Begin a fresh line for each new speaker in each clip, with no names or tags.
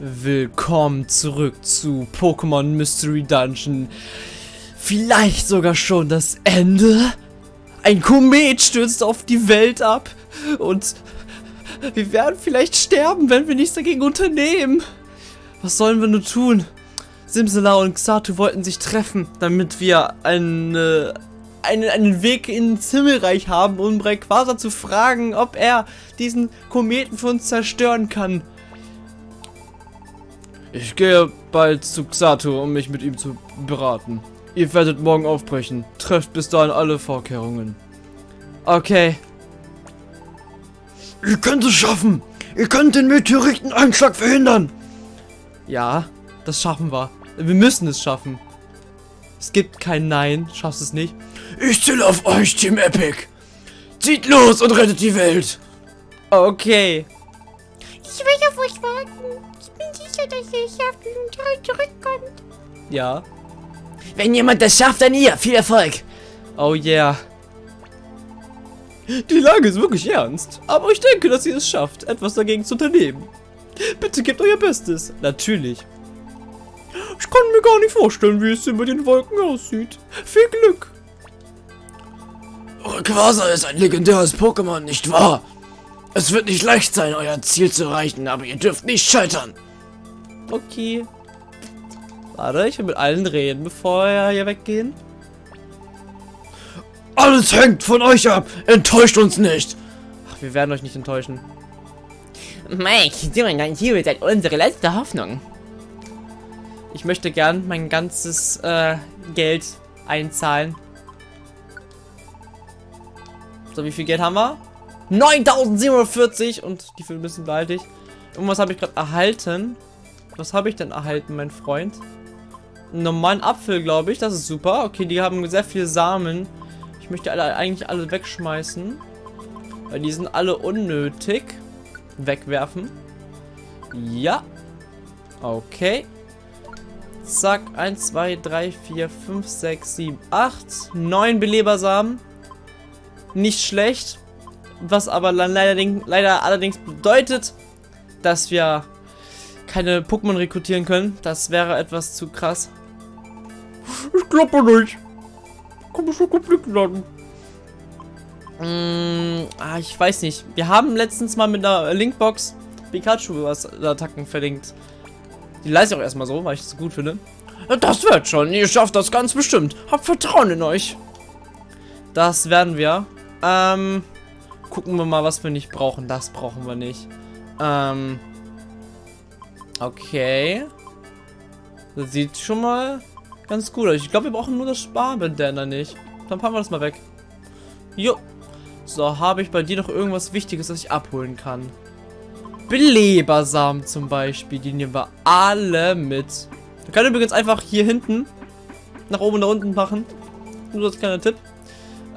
Willkommen zurück zu Pokémon Mystery Dungeon. Vielleicht sogar schon das Ende? Ein Komet stürzt auf die Welt ab und wir werden vielleicht sterben, wenn wir nichts dagegen unternehmen. Was sollen wir nur tun? Simsala und Xatu wollten sich treffen, damit wir eine, einen, einen Weg ins Himmelreich haben, um Rayquaza zu fragen, ob er diesen Kometen für uns zerstören kann. Ich gehe bald zu Xatu, um mich mit ihm zu beraten. Ihr werdet morgen aufbrechen. Trefft bis dahin alle Vorkehrungen. Okay.
Ihr könnt es schaffen. Ihr könnt den Meteoriteneinschlag verhindern.
Ja, das schaffen wir. Wir müssen es schaffen. Es gibt kein Nein. Schaffst es nicht.
Ich zähle auf euch, Team Epic. Zieht los und rettet die Welt.
Okay.
Ich will auf euch warten. Sicher, dass ihr es schafft und zurückkommt.
Ja.
Wenn jemand das schafft, dann ihr. Viel Erfolg.
Oh yeah. Die Lage ist wirklich ernst. Aber ich denke, dass ihr es schafft, etwas dagegen zu unternehmen. Bitte gebt euer Bestes. Natürlich. Ich kann mir gar nicht vorstellen, wie es über den Wolken aussieht. Viel Glück.
Rayquaza ist ein legendäres Pokémon, nicht wahr? Es wird nicht leicht sein, euer Ziel zu erreichen, aber ihr dürft nicht scheitern.
Okay. Warte, ich will mit allen reden, bevor wir hier weggehen.
Alles hängt von euch ab. Enttäuscht uns nicht.
Ach, wir werden euch nicht enttäuschen.
Mike, du und dein Team seid unsere letzte Hoffnung.
Ich möchte gern mein ganzes äh, Geld einzahlen. So, wie viel Geld haben wir? 9740 und die müssen behalte ich. Irgendwas habe ich gerade erhalten. Was habe ich denn erhalten, mein Freund? Einen normalen Apfel, glaube ich. Das ist super. Okay, die haben sehr viele Samen. Ich möchte alle eigentlich alle wegschmeißen. Weil die sind alle unnötig. Wegwerfen. Ja. Okay. Zack. 1, 2, 3, 4, 5, 6, 7, 8. 9 Belebersamen. Nicht schlecht. Was aber leider, leider allerdings bedeutet, dass wir keine Pokémon rekrutieren können. Das wäre etwas zu krass.
Ich glaube nicht. Komm schon Konflikt landen.
Mm, ah, ich weiß nicht. Wir haben letztens mal mit einer Linkbox Pikachu was Attacken verlinkt. Die leise ich auch erstmal so, weil ich es gut finde.
Das wird schon. Ihr schafft das ganz bestimmt. Habt Vertrauen in euch.
Das werden wir. Ähm, gucken wir mal, was wir nicht brauchen. Das brauchen wir nicht. Ähm, okay. Das sieht schon mal ganz gut aus. Ich glaube, wir brauchen nur das Sparbandana nicht. Dann packen wir das mal weg. Jo. So, habe ich bei dir noch irgendwas Wichtiges, das ich abholen kann? Belebersamen zum Beispiel. Die nehmen wir alle mit. Wir können übrigens einfach hier hinten nach oben und nach unten machen. Nur als kleiner Tipp.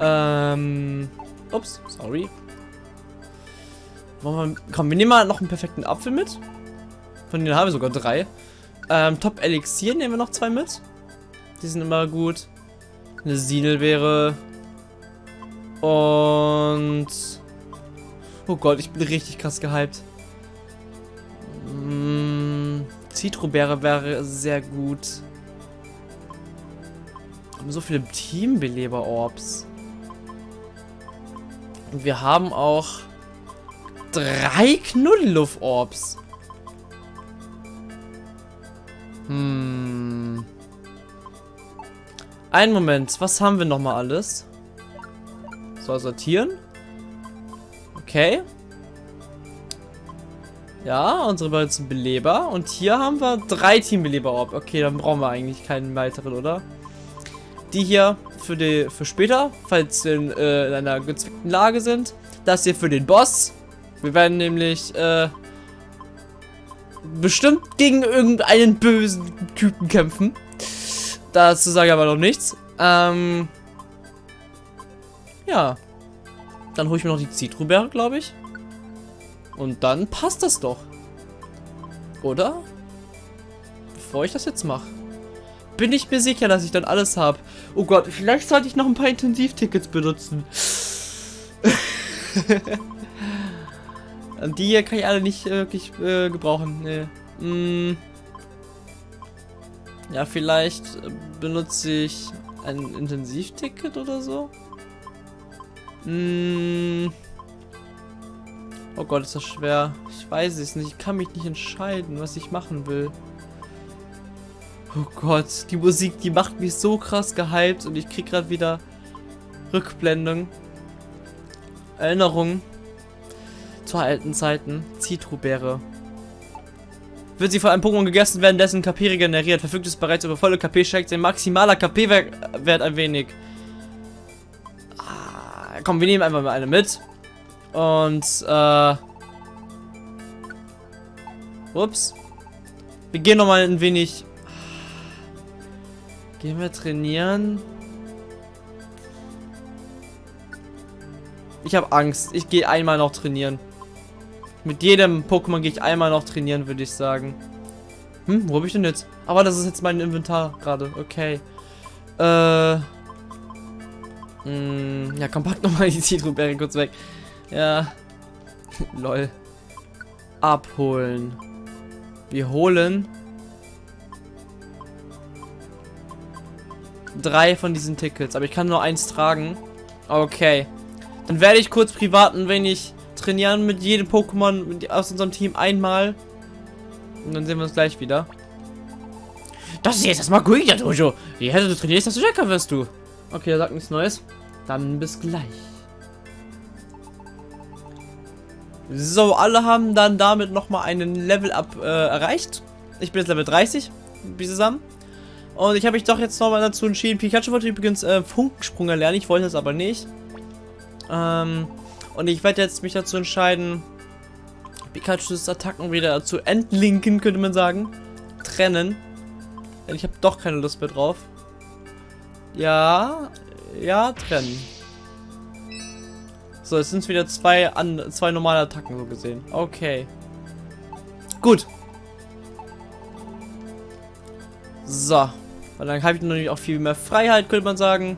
Ähm. Ups, sorry. Wir, komm, wir nehmen mal noch einen perfekten Apfel mit. Von denen haben wir sogar drei. Ähm, Top Elixier nehmen wir noch zwei mit. Die sind immer gut. Eine Sinelbeere. Und... Oh Gott, ich bin richtig krass gehypt. Mm, Zitrobeere wäre sehr gut. Haben so viele Teambeleber-Orbs. Und wir haben auch drei Knuddeluff-Orbs. Hm. Einen Moment, was haben wir nochmal alles? So, sortieren. Okay. Ja, unsere beiden Beleber. Und hier haben wir drei Teambeleber-Orb. Okay, dann brauchen wir eigentlich keinen weiteren, oder? Die hier für die für später, falls wir in, äh, in einer gezwickten Lage sind. Das hier für den Boss. Wir werden nämlich äh, bestimmt gegen irgendeinen bösen Typen kämpfen. Dazu sage ich aber noch nichts. Ähm, ja. Dann hole ich mir noch die Zitrobeere, glaube ich. Und dann passt das doch. Oder? Bevor ich das jetzt mache. Bin ich mir sicher, dass ich dann alles habe. Oh Gott, vielleicht sollte ich noch ein paar Intensivtickets benutzen. die hier kann ich alle nicht äh, wirklich äh, gebrauchen. Nee. Hm. Ja, vielleicht äh, benutze ich ein Intensivticket oder so. Hm. Oh Gott, ist das schwer. Ich weiß es nicht. Ich kann mich nicht entscheiden, was ich machen will. Oh Gott, die Musik, die macht mich so krass gehypt und ich krieg gerade wieder Rückblendung. Erinnerungen zu alten Zeiten. Zitrobeere. Wird sie von einem Pokémon gegessen werden, dessen KP regeneriert, verfügt es bereits über volle KP, steigt sein maximaler KP-Wert ein wenig. Ah, komm, wir nehmen einfach mal eine mit. Und, äh... Ups. Wir gehen nochmal ein wenig... Gehen wir trainieren? Ich habe Angst. Ich gehe einmal noch trainieren. Mit jedem Pokémon gehe ich einmal noch trainieren, würde ich sagen. Hm, wo habe ich denn jetzt? Aber das ist jetzt mein Inventar gerade. Okay. Äh... Mh, hm, ja, komm, pack nochmal die Zitrobeere kurz weg. Ja. Lol. Abholen. Wir holen drei von diesen Tickets, aber ich kann nur eins tragen. Okay. Dann werde ich kurz privat ein wenig trainieren mit jedem Pokémon aus unserem Team einmal. Und dann sehen wir uns gleich wieder.
Das ist jetzt erstmal gut, ja, Dojo. Je härter du trainierst, desto stärker wirst du.
Okay, er sagt nichts Neues. Dann bis gleich. So, alle haben dann damit nochmal einen Level-Up äh, erreicht. Ich bin jetzt Level 30, wie zusammen. Und ich habe mich doch jetzt nochmal dazu entschieden. Pikachu wollte übrigens äh, Funkensprung erlernen, ich wollte es aber nicht. Ähm, und ich werde jetzt mich dazu entscheiden, Pikachus Attacken wieder zu entlinken, könnte man sagen. Trennen. Denn ich habe doch keine Lust mehr drauf. Ja, ja, trennen. So, es sind wieder zwei, an, zwei normale Attacken so gesehen. Okay. Gut. So. Weil dann habe ich natürlich auch viel mehr Freiheit, könnte man sagen.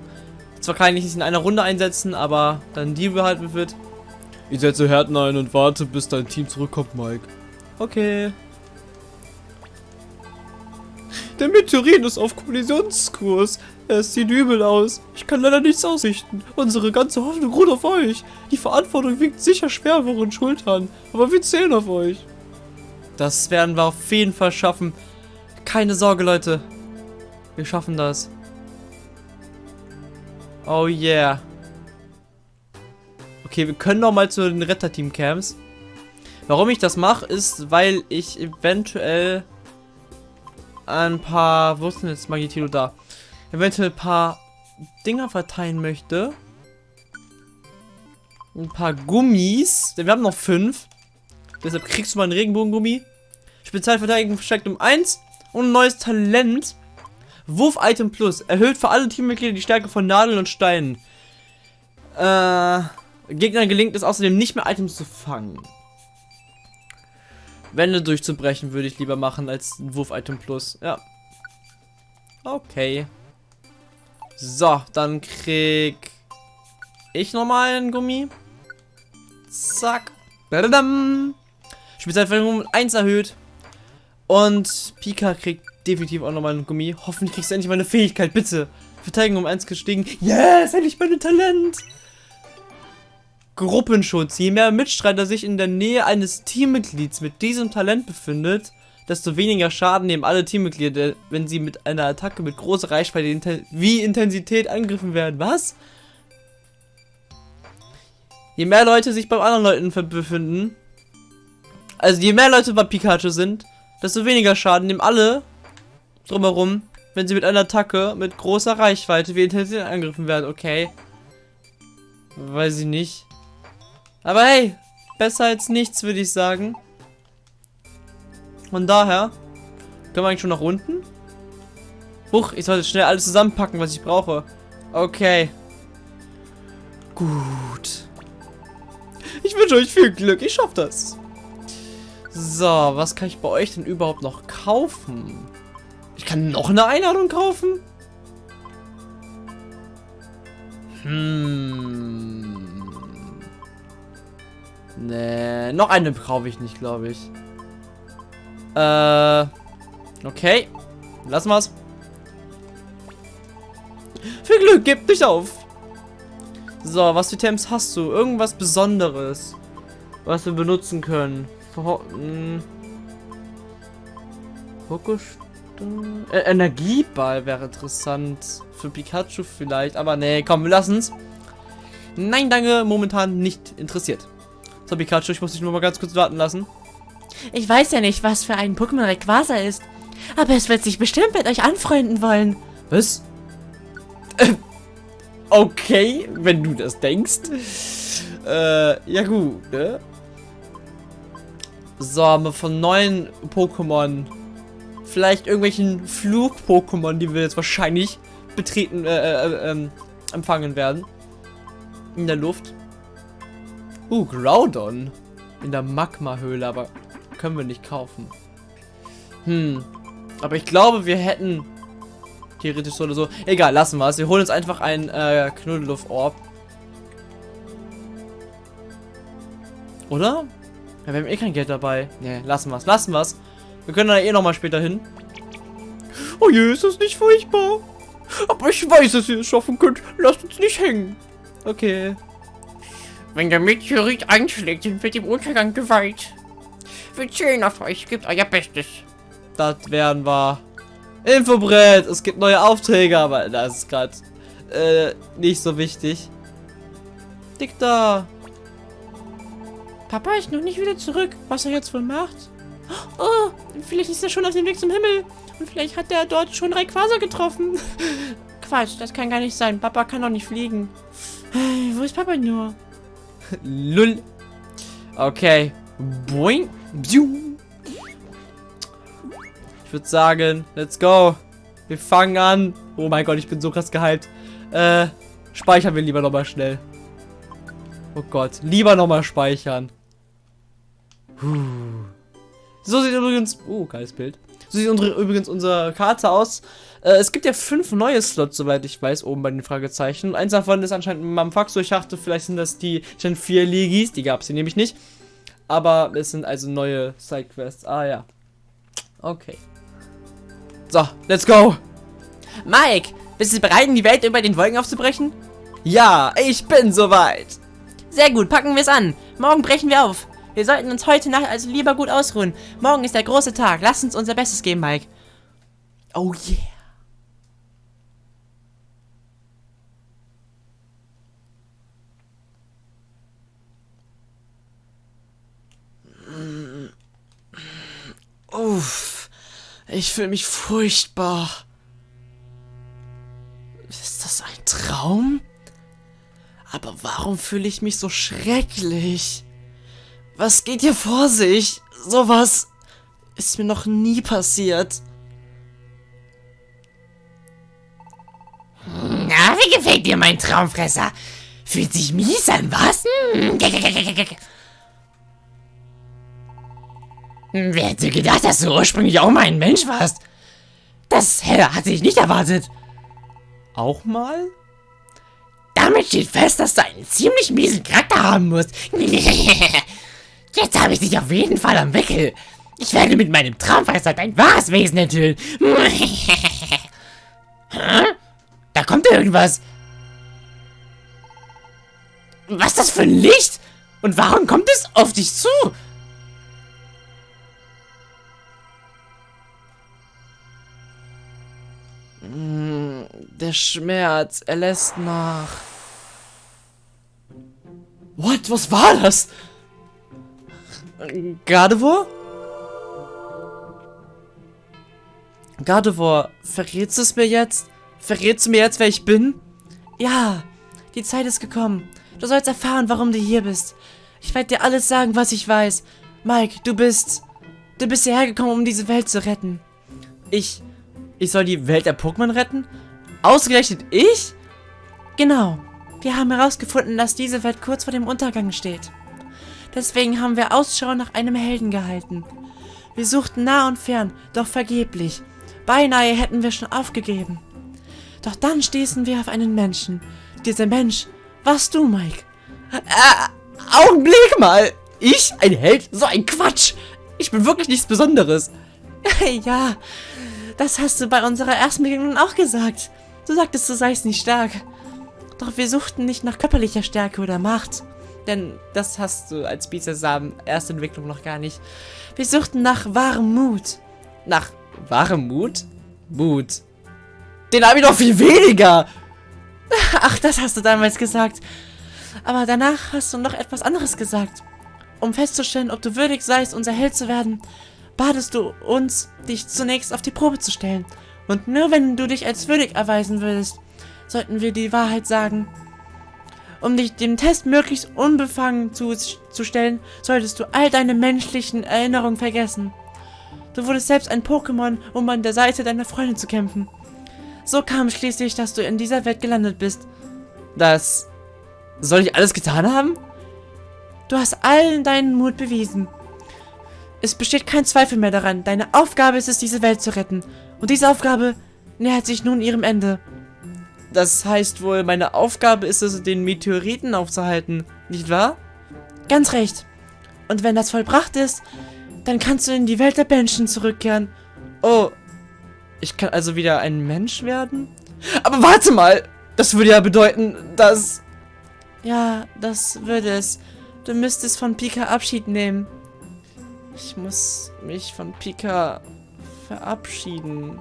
Zwar kann ich nicht in einer Runde einsetzen, aber dann die behalten wird. Ich setze Härten ein und warte, bis dein Team zurückkommt, Mike. Okay. Der Meteorit ist auf Kollisionskurs. Es sieht übel aus. Ich kann leider nichts ausrichten. Unsere ganze Hoffnung ruht auf euch. Die Verantwortung wiegt sicher schwer auf euren Schultern. Aber wir zählen auf euch. Das werden wir auf jeden Fall schaffen. Keine Sorge, Leute. Wir schaffen das. Oh yeah. Okay, wir können noch mal zu den Retterteam-Camps. Warum ich das mache, ist, weil ich eventuell ein paar... Wo ist denn jetzt Magitilo da? eventuell ein paar Dinger verteilen möchte. Ein paar Gummis. Denn wir haben noch fünf. Deshalb kriegst du mal einen Regenbogengummi. Spezialverteidigung verstärkt um 1. Und ein neues Talent. Wurf-Item Plus. Erhöht für alle Teammitglieder die Stärke von Nadeln und Steinen. Äh, Gegnern gelingt es außerdem nicht mehr Items zu fangen. Wände durchzubrechen würde ich lieber machen als Wurf-Item Plus. Ja. Okay. So, dann krieg ich nochmal einen Gummi. Zack. Spezialverteidigung um 1 erhöht. Und Pika kriegt definitiv auch nochmal einen Gummi. Hoffentlich kriegst du endlich meine Fähigkeit, bitte. Verteidigung um 1 gestiegen. Yes, endlich mein Talent. Gruppenschutz. Je mehr Mitstreiter sich in der Nähe eines Teammitglieds mit diesem Talent befindet, desto weniger Schaden nehmen alle Teammitglieder, wenn sie mit einer Attacke mit großer Reichweite wie Intensität angegriffen werden. Was? Je mehr Leute sich beim anderen Leuten befinden, also je mehr Leute bei Pikachu sind, desto weniger Schaden nehmen alle drumherum, wenn sie mit einer Attacke mit großer Reichweite wie Intensität angegriffen werden. Okay. Weiß ich nicht. Aber hey, besser als nichts, würde ich sagen. Von daher können wir eigentlich schon nach unten. Huch, ich sollte schnell alles zusammenpacken, was ich brauche. Okay. Gut. Ich wünsche euch viel Glück. Ich schaffe das. So, was kann ich bei euch denn überhaupt noch kaufen? Ich kann noch eine Einladung kaufen? Hm. Nee, noch eine kaufe ich nicht, glaube ich. Äh, okay. Lassen wir's. Viel Glück, gib nicht auf. So, was für Items hast du? Irgendwas Besonderes, was wir benutzen können. Hm. Äh, Energieball wäre interessant. Für Pikachu vielleicht. Aber nee, komm, wir lassen's. Nein, danke, momentan nicht interessiert. So, Pikachu, ich muss dich nur mal ganz kurz warten lassen.
Ich weiß ja nicht, was für ein Pokémon Rayquaza ist. Aber es wird sich bestimmt mit euch anfreunden wollen.
Was? Äh, okay, wenn du das denkst. Äh, ja gut, ne? So, haben wir von neuen Pokémon. Vielleicht irgendwelchen Flug-Pokémon, die wir jetzt wahrscheinlich betreten, äh, äh, ähm, empfangen werden. In der Luft. Uh, Groudon. In der Magma-Höhle, aber können wir nicht kaufen. Hm. Aber ich glaube, wir hätten theoretisch so oder so. Egal, lassen wir es. Wir holen uns einfach ein äh, Knuddeluff-Orb. Oder? Ja, wir haben eh kein Geld dabei. Ne, lassen wir es. Lassen wir es. Wir können da eh nochmal später hin. Oh je, ist das nicht furchtbar. Aber ich weiß, dass ihr es schaffen könnt. Lasst uns nicht hängen. Okay.
Wenn der Meteorit einschlägt, sind wir dem Untergang geweiht. Wir zählen auf euch, gebt euer Bestes.
Das werden wir. Infobrett. Es gibt neue Aufträge, aber das ist gerade äh, nicht so wichtig. Dick da.
Papa ist noch nicht wieder zurück. Was er jetzt wohl macht? Oh, vielleicht ist er schon auf dem Weg zum Himmel. Und vielleicht hat er dort schon Rayquaza getroffen. Quatsch, das kann gar nicht sein. Papa kann doch nicht fliegen. Wo ist Papa nur?
Lull. Okay. Boing. Bziu. Ich würde sagen, let's go. Wir fangen an. Oh mein Gott, ich bin so krass gehypt. Äh, speichern wir lieber nochmal schnell. Oh Gott, lieber nochmal speichern. Puh. So sieht übrigens... Oh, geiles Bild. So sieht unsere, übrigens unsere Karte aus. Äh, es gibt ja fünf neue Slots, soweit ich weiß, oben bei den Fragezeichen. Und eins davon ist anscheinend Mamfaxo. Ich dachte, vielleicht sind das die Gen 4 Legis. Die gab es hier nämlich nicht. Aber es sind also neue Sidequests. Ah, ja. Okay. So, let's go.
Mike, bist du bereit, in die Welt über den Wolken aufzubrechen?
Ja, ich bin soweit.
Sehr gut, packen wir es an. Morgen brechen wir auf. Wir sollten uns heute Nacht also lieber gut ausruhen. Morgen ist der große Tag. Lass uns unser Bestes geben, Mike.
Oh yeah. Uff, ich fühle mich furchtbar. Ist das ein Traum? Aber warum fühle ich mich so schrecklich? Was geht hier vor sich? Sowas ist mir noch nie passiert.
Na, wie gefällt dir mein Traumfresser? Fühlt sich mies an, was? Hm. Wer hätte gedacht, dass du ursprünglich auch mal ein Mensch warst? Das hatte ich nicht erwartet.
Auch mal?
Damit steht fest, dass du einen ziemlich miesen Charakter haben musst. Jetzt habe ich dich auf jeden Fall am Wickel. Ich werde mit meinem Traumfresser dein wahres Wesen enthüllen. Da kommt irgendwas. Was ist das für ein Licht? Und warum kommt es auf dich zu?
Mm, Der Schmerz, er lässt nach. What? Was war das? Gardevoir? Gardevoir, verrätst du es mir jetzt? Verrätst du mir jetzt, wer ich bin?
Ja, die Zeit ist gekommen. Du sollst erfahren, warum du hier bist. Ich werde dir alles sagen, was ich weiß. Mike, du bist... Du bist hierher gekommen, um diese Welt zu retten.
Ich... Ich soll die Welt der Pokémon retten? Ausgerechnet ich?
Genau. Wir haben herausgefunden, dass diese Welt kurz vor dem Untergang steht. Deswegen haben wir Ausschau nach einem Helden gehalten. Wir suchten nah und fern, doch vergeblich. Beinahe hätten wir schon aufgegeben. Doch dann stießen wir auf einen Menschen. Dieser Mensch warst du, Mike.
Äh, Augenblick mal! Ich? Ein Held? So ein Quatsch! Ich bin wirklich nichts Besonderes.
ja, das hast du bei unserer ersten Begegnung auch gesagt. Du sagtest, du seist nicht stark. Doch wir suchten nicht nach körperlicher Stärke oder Macht.
Denn das hast du als Bisasam Erstentwicklung noch gar nicht.
Wir suchten nach wahrem Mut.
Nach wahrem Mut? Mut. Den habe ich noch viel weniger.
Ach, das hast du damals gesagt. Aber danach hast du noch etwas anderes gesagt. Um festzustellen, ob du würdig seist, unser Held zu werden, batest du uns, dich zunächst auf die Probe zu stellen. Und nur wenn du dich als würdig erweisen würdest, sollten wir die Wahrheit sagen. Um dich dem Test möglichst unbefangen zu, zu stellen, solltest du all deine menschlichen Erinnerungen vergessen. Du wurdest selbst ein Pokémon, um an der Seite deiner Freundin zu kämpfen. So kam schließlich, dass du in dieser Welt gelandet bist.
Das... Soll ich alles getan haben?
Du hast allen deinen Mut bewiesen. Es besteht kein Zweifel mehr daran. Deine Aufgabe ist es, diese Welt zu retten. Und diese Aufgabe nähert sich nun ihrem Ende.
Das heißt wohl, meine Aufgabe ist es, den Meteoriten aufzuhalten, nicht wahr?
Ganz recht. Und wenn das vollbracht ist, dann kannst du in die Welt der Menschen zurückkehren.
Oh, ich kann also wieder ein Mensch werden? Aber warte mal, das würde ja bedeuten, dass...
Ja, das würde es. Du müsstest von Pika Abschied nehmen.
Ich muss mich von Pika verabschieden.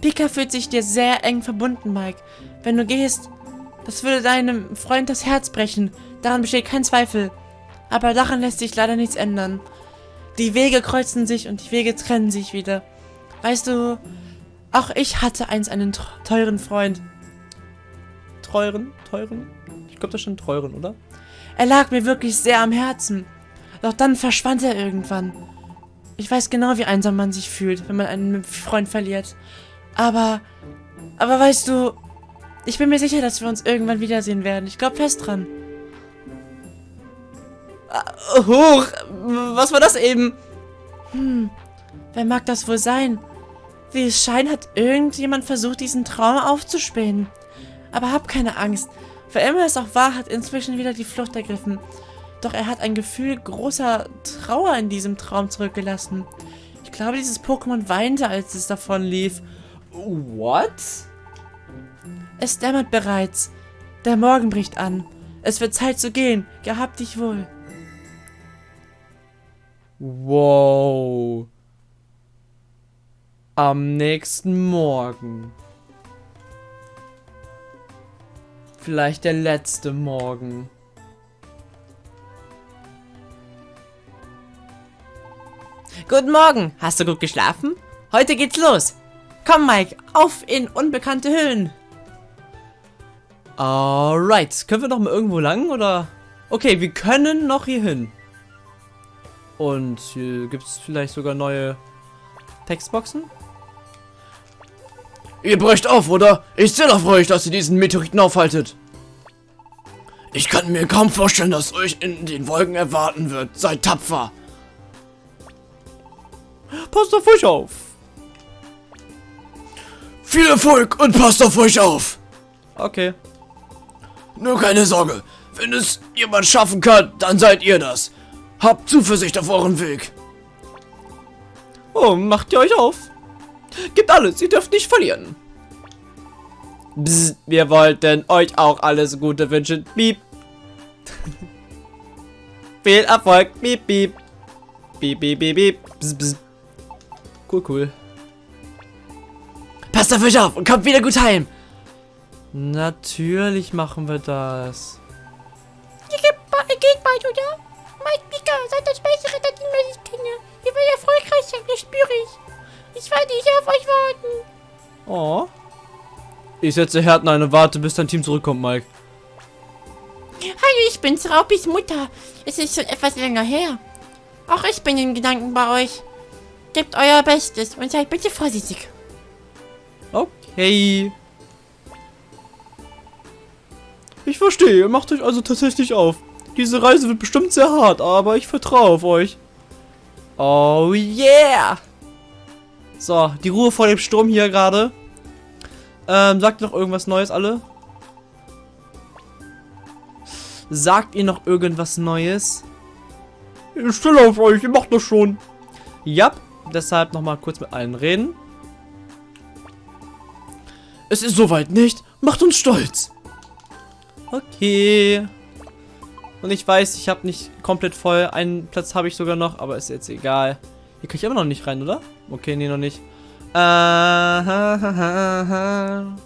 Pika fühlt sich dir sehr eng verbunden, Mike. Wenn du gehst, das würde deinem Freund das Herz brechen. Daran besteht kein Zweifel. Aber daran lässt sich leider nichts ändern. Die Wege kreuzen sich und die Wege trennen sich wieder. Weißt du, auch ich hatte einst einen teuren Freund.
Teuren? Teuren? Ich glaube, das ist schon teuren, oder?
Er lag mir wirklich sehr am Herzen. Doch dann verschwand er irgendwann. Ich weiß genau, wie einsam man sich fühlt, wenn man einen Freund verliert. Aber, aber weißt du, ich bin mir sicher, dass wir uns irgendwann wiedersehen werden. Ich glaube fest dran.
Uh, hoch! Was war das eben?
Hm, wer mag das wohl sein? Wie es scheint, hat irgendjemand versucht, diesen Traum aufzuspähen. Aber hab keine Angst. Wer immer es auch war, hat inzwischen wieder die Flucht ergriffen. Doch er hat ein Gefühl großer Trauer in diesem Traum zurückgelassen. Ich glaube, dieses Pokémon weinte, als es davon lief.
What?
Es dämmert bereits. Der Morgen bricht an. Es wird Zeit zu gehen. Gehabt dich wohl.
Wow. Am nächsten Morgen. Vielleicht der letzte Morgen.
Guten Morgen. Hast du gut geschlafen? Heute geht's los. Komm, Mike, auf in unbekannte Höhlen.
Alright. Können wir noch mal irgendwo lang, oder? Okay, wir können noch hier hin. Und hier gibt es vielleicht sogar neue Textboxen.
Ihr brecht auf, oder? Ich zähle auf euch, dass ihr diesen Meteoriten aufhaltet. Ich kann mir kaum vorstellen, dass euch in den Wolken erwarten wird. Seid tapfer.
Passt auf euch auf.
Viel Erfolg und passt auf euch auf.
Okay.
Nur keine Sorge. Wenn es jemand schaffen kann, dann seid ihr das. Habt Zuversicht auf euren Weg.
Oh, macht ihr euch auf. Gebt alles, ihr dürft nicht verlieren. Bzz, wir wollten euch auch alles Gute wünschen. Piep. Viel Erfolg. Piep, piep. Piep, piep, piep, piep. Bzz, bzz. Cool, cool.
Passt auf euch auf und kommt wieder gut heim.
Natürlich machen wir das.
Ihr geht, bald, oder? Mike Pika, seid das beste Ritter, den ich kenne. Ihr werdet erfolgreich sein, das spüre ich. Ich werde hier auf euch warten.
Oh. Ich setze Härten ein und warte, bis dein Team zurückkommt, Mike.
Hallo, ich bin's, Raupis Mutter. Es ist schon etwas länger her. Auch ich bin in Gedanken bei euch. Gebt euer Bestes und seid bitte vorsichtig.
Okay. Ich verstehe, macht euch also tatsächlich auf. Diese Reise wird bestimmt sehr hart, aber ich vertraue auf euch. Oh yeah! So, die Ruhe vor dem Sturm hier gerade. Ähm, sagt ihr noch irgendwas Neues, alle? Sagt ihr noch irgendwas Neues? Ich stelle auf euch, ihr macht das schon. Ja, deshalb nochmal kurz mit allen reden.
Es ist soweit nicht. Macht uns stolz.
Okay. Und ich weiß, ich habe nicht komplett voll. Einen Platz habe ich sogar noch, aber ist jetzt egal. Hier kann ich aber noch nicht rein, oder? Okay, nee, noch nicht. Äh, ha, ha, ha.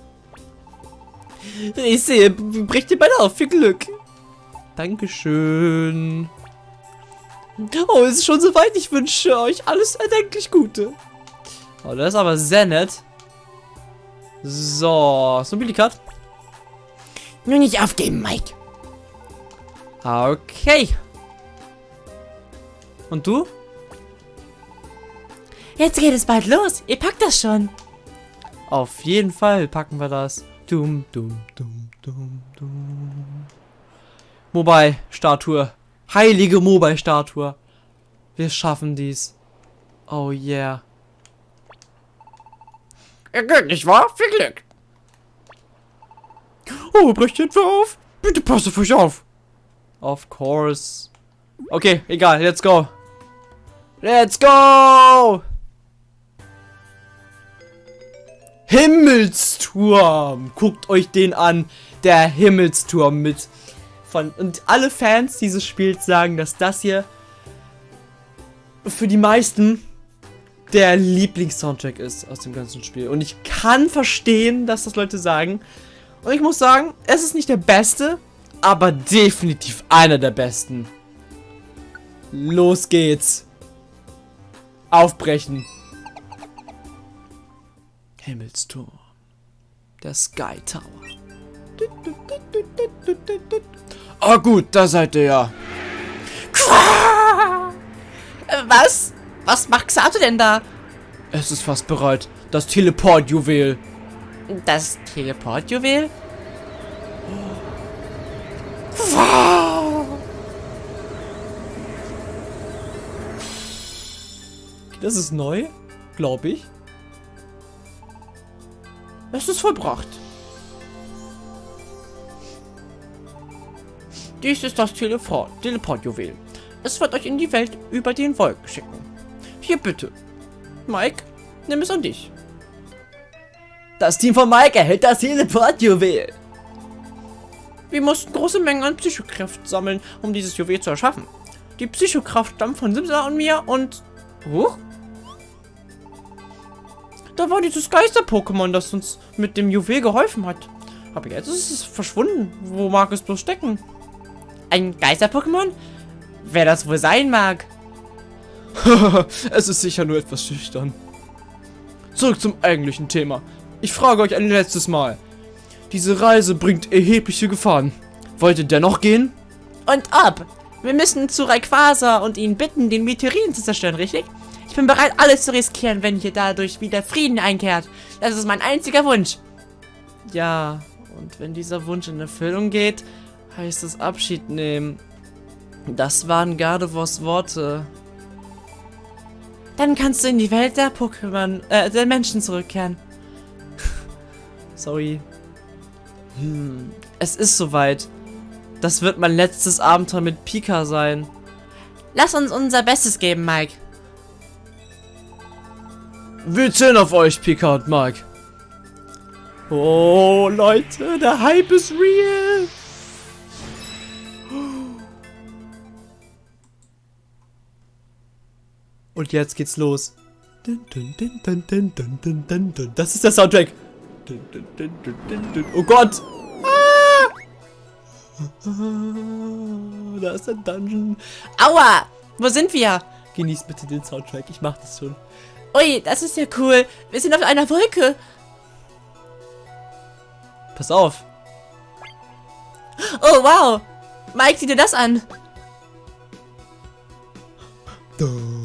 Ich sehe, bricht ihr beide auf. Viel Glück. Dankeschön. Oh, es ist schon soweit. Ich wünsche euch alles erdenklich Gute. Oh, das ist aber sehr nett. So, so ein Billikat.
Nur nicht aufgeben, Mike.
Okay. Und du?
Jetzt geht es bald los. Ihr packt das schon.
Auf jeden Fall packen wir das. Dum, dum, dum, dum, dum. Mobile-Statue. Heilige Mobile-Statue. Wir schaffen dies. Oh yeah.
Ihr geht nicht wahr? Viel Glück.
Oh, brecht etwa auf? Bitte passt auf euch auf. Of course. Okay, egal, let's go. Let's go! Himmelsturm! Guckt euch den an. Der Himmelsturm mit von und alle Fans dieses Spiels sagen, dass das hier für die meisten der Lieblingssoundtrack ist aus dem ganzen Spiel. Und ich kann verstehen, dass das Leute sagen. Und ich muss sagen, es ist nicht der beste, aber definitiv einer der besten. Los geht's. Aufbrechen. Himmelsturm. Der Sky Tower.
Ah gut, da seid ihr ja.
Was? Was macht Xato denn da?
Es ist fast bereit. Das Teleport-Juwel.
Das Teleportjuwel?
Das ist neu, glaube ich.
Es ist vollbracht. Dies ist das Teleport- Teleportjuwel. Es wird euch in die Welt über den Wolken schicken. Hier bitte. Mike, nimm es an dich.
Das Team von Mike erhält das Teleport-Juwel.
Wir mussten große Mengen an Psychokraft sammeln, um dieses Juwel zu erschaffen. Die Psychokraft stammt von Simsa und mir und... Huch? Da war dieses Geister-Pokémon, das uns mit dem Juwel geholfen hat. Aber jetzt ist es verschwunden. Wo mag es bloß stecken? Ein Geister-Pokémon? Wer das wohl sein mag?
es ist sicher nur etwas schüchtern. Zurück zum eigentlichen Thema. Ich frage euch ein letztes Mal. Diese Reise bringt erhebliche Gefahren. Wollt ihr dennoch gehen?
Und ob? Wir müssen zu Rayquaza und ihn bitten, den Meteoriten zu zerstören, richtig? Ich bin bereit, alles zu riskieren, wenn hier dadurch wieder Frieden einkehrt. Das ist mein einziger Wunsch.
Ja, und wenn dieser Wunsch in Erfüllung geht, heißt es Abschied nehmen. Das waren Gardevoirs Worte.
Dann kannst du in die Welt der Pokémon, äh, der Menschen zurückkehren.
Sorry. Hm, es ist soweit. Das wird mein letztes Abenteuer mit Pika sein.
Lass uns unser Bestes geben, Mike.
Wir zählen auf euch, Pika und Mike.
Oh, Leute, der Hype ist real. Und jetzt geht's los. Das ist der Soundtrack. Oh Gott. Ah! Da ist ein Dungeon.
Aua! Wo sind wir?
Genießt bitte den Soundtrack. Ich mach das schon.
Ui, das ist ja cool. Wir sind auf einer Wolke.
Pass auf.
Oh, wow. Mike, sieh dir das an.
Dum,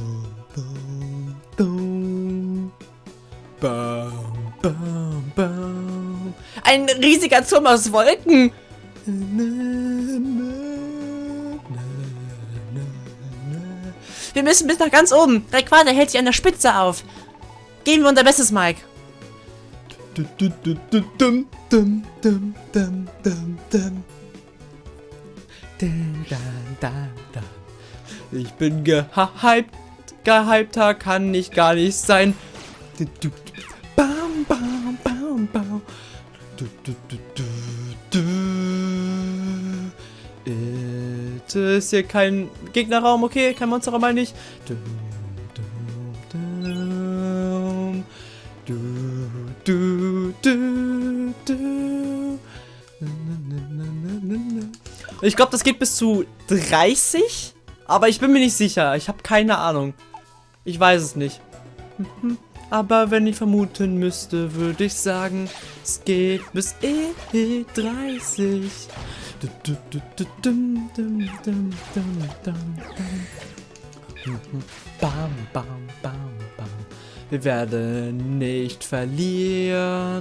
Bam, bam, bam.
Ein riesiger Turm aus Wolken. Wir müssen bis nach ganz oben. Rayquaza hält sich an der Spitze auf. Geben wir unser Bestes, Mike.
Ich bin gehypt. Gehypter kann ich gar nicht sein. Bam, bam, bam. Du, du, du, du, du. It ist hier kein Gegnerraum, okay? Kein Monsterraum, meine ich. Du, du, du. Du, du. Ich glaube, das geht bis zu 30, aber ich bin mir nicht sicher. Ich habe keine Ahnung. Ich weiß es nicht. Aber wenn ich vermuten müsste, würde ich sagen, es geht bis E30. Bam, bam, bam, bam. Wir werden nicht verlieren.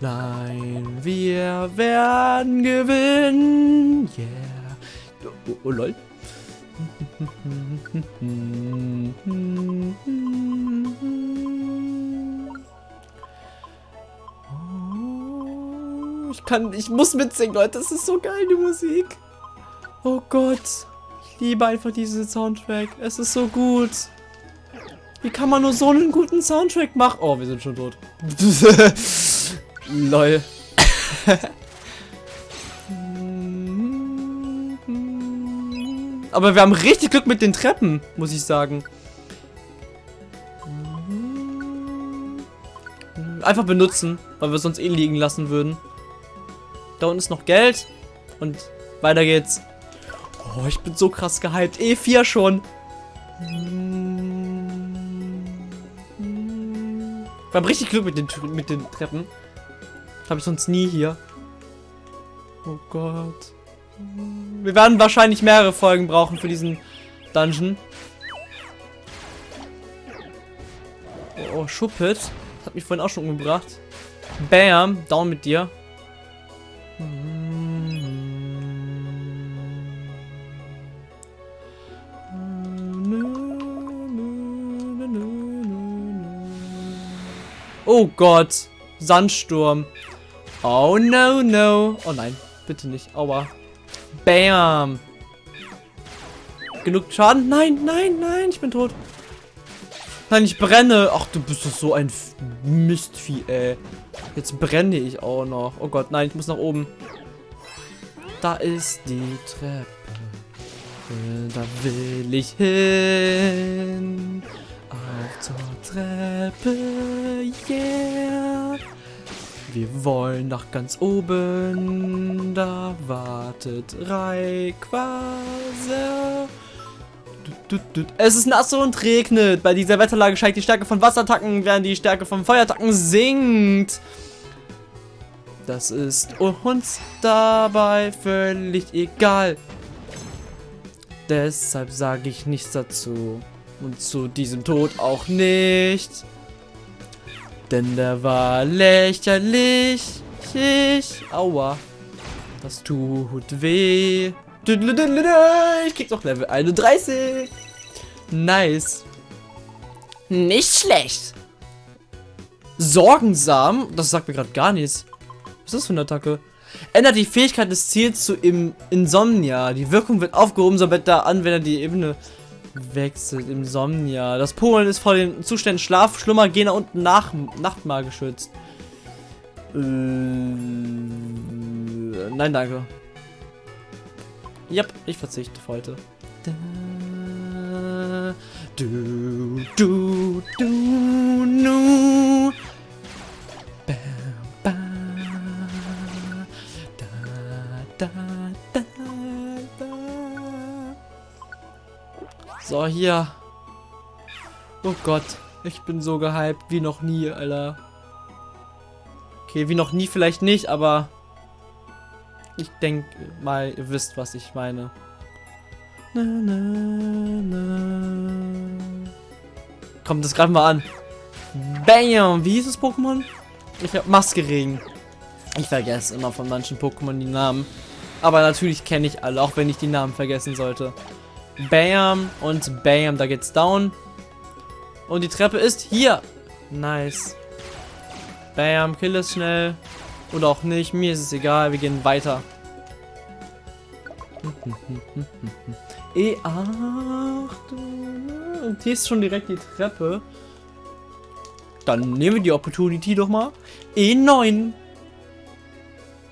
Nein, wir werden gewinnen. Yeah. Oh, oh lol. Oh, Ich kann, ich muss mitsingen, Leute. Das ist so geil, die Musik. Oh Gott. Ich liebe einfach diesen Soundtrack. Es ist so gut. Wie kann man nur so einen guten Soundtrack machen? Oh, wir sind schon tot. Lol. Aber wir haben richtig Glück mit den Treppen, muss ich sagen. Einfach benutzen, weil wir sonst eh liegen lassen würden. Da unten ist noch Geld. Und weiter geht's. Oh, ich bin so krass gehypt. E4 schon. Wir haben richtig Glück mit den, mit den Treppen. Habe ich sonst nie hier. Oh Gott. Wir werden wahrscheinlich mehrere Folgen brauchen für diesen Dungeon. Oh, oh Schuppet. Das hat mich vorhin auch schon umgebracht. Bam, down mit dir. Oh Gott. Sandsturm. Oh no, no. Oh nein, bitte nicht. Aua. Bam. Genug Schaden? Nein, nein, nein, ich bin tot. Nein, ich brenne. Ach, du bist doch so ein Mistvieh, ey. Jetzt brenne ich auch noch. Oh Gott, nein, ich muss nach oben. Da ist die Treppe. Da will ich hin. Auf zur Treppe, yeah. Wir wollen nach ganz oben. Da wartet Rayquaza. Es ist nass und regnet. Bei dieser Wetterlage steigt die Stärke von Wasserattacken, während die Stärke von Feuerattacken sinkt. Das ist uns dabei völlig egal. Deshalb sage ich nichts dazu. Und zu diesem Tod auch nicht. Denn der war lächerlich. Ich. Aua. Das tut weh. Ich krieg noch Level 31. Nice. Nicht schlecht. Sorgensam. Das sagt mir gerade gar nichts. Was ist das für eine Attacke? Ändert die Fähigkeit des Ziels zu im Insomnia. Die Wirkung wird aufgehoben, sobald der Anwender die Ebene wechselt. Insomnia. Das Polen ist vor den Zuständen Schlaf, Schlummer, Gena und Nach Nachtmahl geschützt. Äh, nein, danke. Yep, ich verzichte auf heute. Du, du, du, nu. So, hier. Oh Gott. Ich bin so gehypt wie noch nie, Alter. Okay, wie noch nie vielleicht nicht, aber... Ich denke mal, ihr wisst, was ich meine. Na, na, na. Kommt das gerade mal an. Bam! Wie hieß das Pokémon? Ich hab Maskeregen. Ich vergesse immer von manchen Pokémon die Namen. Aber natürlich kenne ich alle, auch wenn ich die Namen vergessen sollte. Bam und Bam, da geht's down. Und die Treppe ist hier. Nice. Bam, kill es schnell. Oder auch nicht, mir ist es egal, wir gehen weiter. E8. Und hier ist schon direkt die Treppe. Dann nehmen wir die Opportunity doch mal. E9.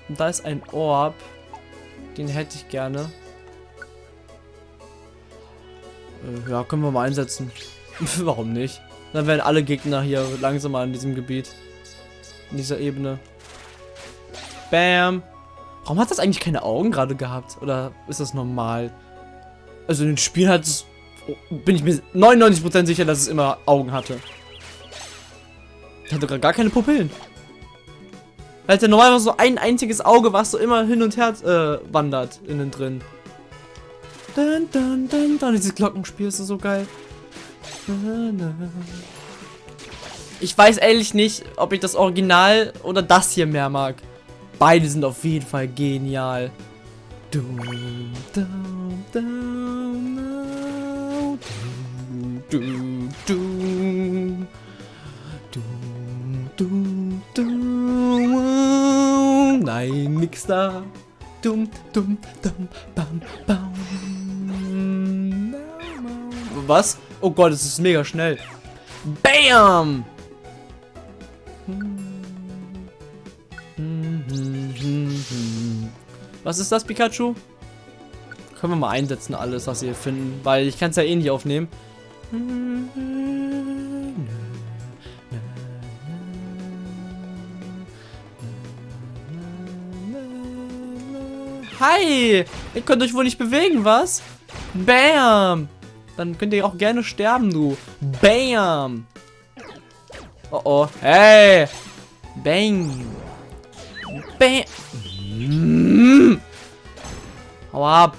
Und da ist ein Orb. Den hätte ich gerne. Ja, können wir mal einsetzen. Warum nicht? Dann werden alle Gegner hier langsamer in diesem Gebiet. In dieser Ebene. Bam. Warum hat das eigentlich keine Augen gerade gehabt? Oder ist das normal? Also in den Spielen hat es... Bin ich mir 99% sicher, dass es immer Augen hatte. Ich hatte gerade gar keine Pupillen. Weil ja normalerweise so ein einziges Auge, was so immer hin und her äh, wandert innen drin. Dann, dann, dann, dann. Dieses Glockenspiel ist so geil. Ich weiß ehrlich nicht, ob ich das Original oder das hier mehr mag. Beide sind auf jeden Fall genial. Nein, nix da. Dum, dum, dum, bam, bam. Was? Oh Gott, es ist mega schnell. Bam! Was ist das, Pikachu? Können wir mal einsetzen, alles, was wir hier finden. Weil ich kann es ja eh nicht aufnehmen. Hi! Ihr könnt euch wohl nicht bewegen, was? Bam! Dann könnt ihr auch gerne sterben, du. Bam! Oh oh. Hey! Bang! Bam! Mm. Hau ab!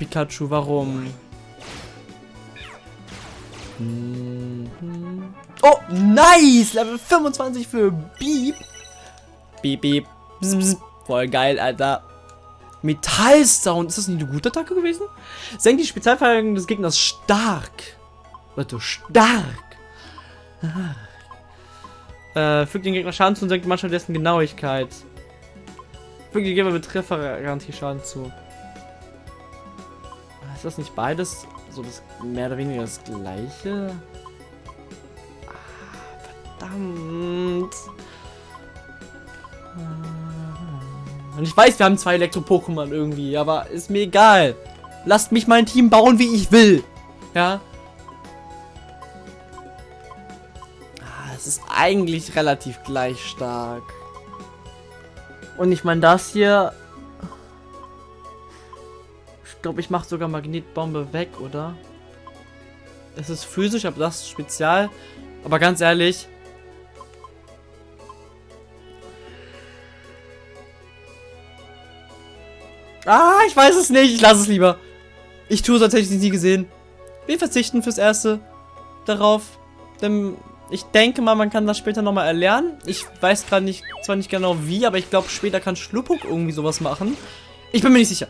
Pikachu, warum? Mhm. Oh, nice! Level 25 für Beep. Beep, beep. Bzz, bzz. Voll geil, Alter. Metallsound. Ist das nicht eine gute Attacke gewesen? Senkt die Spezialverteidigung des Gegners stark. Leute, stark. Ah. Äh, fügt den Gegner Schaden zu und senkt manchmal dessen Genauigkeit. Fügt den Gegner mit Treffergarantie Schaden zu. Ist das nicht beides so das mehr oder weniger das gleiche? Ah, verdammt. Und ich weiß, wir haben zwei Elektro-Pokémon irgendwie, aber ist mir egal. Lasst mich mein Team bauen, wie ich will. Ja. Ah, Es ist eigentlich relativ gleich stark. Und ich meine, das hier... Glaube, ich mache sogar Magnetbombe weg, oder? Es ist physisch, aber das ist Spezial. Aber ganz ehrlich... Ah, ich weiß es nicht. Ich lasse es lieber. Ich tue es, als hätte ich es nie gesehen. Wir verzichten fürs Erste darauf. Denn ich denke mal, man kann das später nochmal erlernen. Ich weiß gerade nicht, zwar nicht genau wie, aber ich glaube, später kann Schluppuk irgendwie sowas machen. Ich bin mir nicht sicher.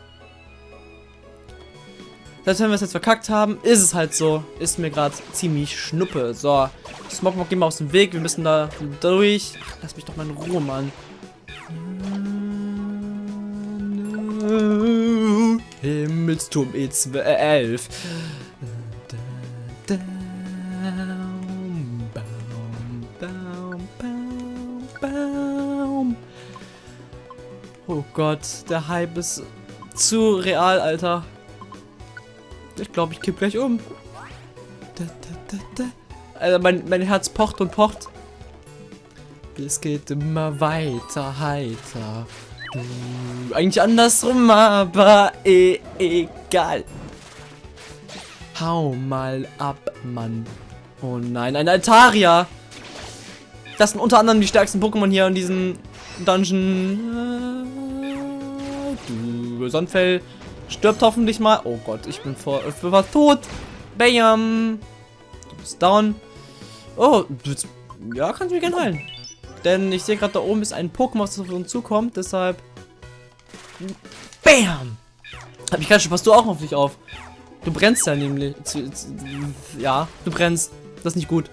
Selbst wenn wir es jetzt verkackt haben, ist es halt so. Ist mir gerade ziemlich schnuppe. So, Smogmog, geh mal aus dem Weg. Wir müssen da durch. Lass mich doch mal in Ruhe, Mann. Himmelsturm E11. Oh Gott, der Hype ist zu real, Alter. Ich glaube, ich kipp gleich um. Da, da, da. Alter, mein, mein Herz pocht und pocht. Es geht immer weiter, heiter. Eigentlich andersrum, aber eh, egal. Hau mal ab, Mann. Oh nein, ein Altaria. Das sind unter anderem die stärksten Pokémon hier in diesem Dungeon. Du, Sonnenfell stirbt hoffentlich mal. Oh Gott, ich bin vor, ich bin tot. Bam. Du bist down. Oh, du, ja, kannst mich gerne heilen. Denn ich sehe gerade da oben ist ein Pokémon, das auf uns zukommt. Deshalb. Bam! Hab ich gerade schon, passt du auch auf dich auf. Du brennst ja nämlich. Ja, du brennst. Das ist nicht gut.